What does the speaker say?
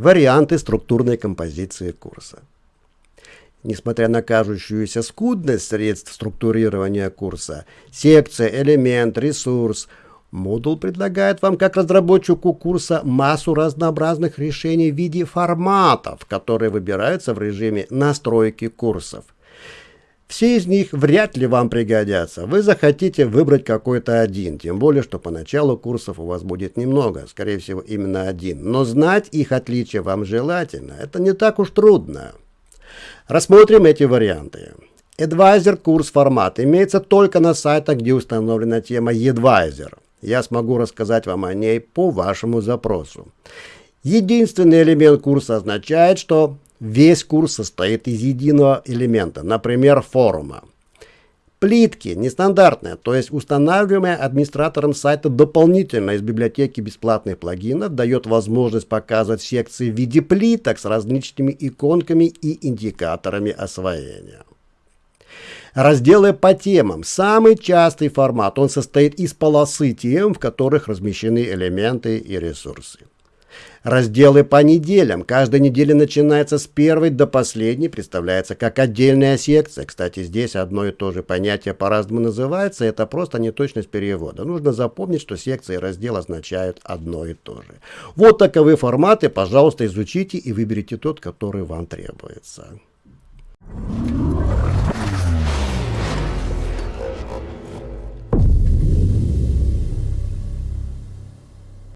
варианты структурной композиции курса. Несмотря на кажущуюся скудность средств структурирования курса, секция, элемент, ресурс, модул предлагает вам как разработчику курса массу разнообразных решений в виде форматов, которые выбираются в режиме настройки курсов. Все из них вряд ли вам пригодятся. Вы захотите выбрать какой-то один, тем более, что поначалу курсов у вас будет немного, скорее всего, именно один. Но знать их отличия вам желательно. Это не так уж трудно. Рассмотрим эти варианты. Advisor курс формат имеется только на сайтах, где установлена тема Advisor. Я смогу рассказать вам о ней по вашему запросу. Единственный элемент курса означает, что весь курс состоит из единого элемента, например, форума. Плитки нестандартные, то есть устанавливаемые администратором сайта дополнительно из библиотеки бесплатных плагинов дает возможность показывать секции в виде плиток с различными иконками и индикаторами освоения. Разделы по темам. Самый частый формат. Он состоит из полосы тем, в которых размещены элементы и ресурсы. Разделы по неделям. Каждая неделя начинается с первой до последней, представляется как отдельная секция. Кстати, здесь одно и то же понятие по-разному называется, это просто неточность перевода. Нужно запомнить, что секция и раздел означают одно и то же. Вот таковы форматы, пожалуйста, изучите и выберите тот, который вам требуется.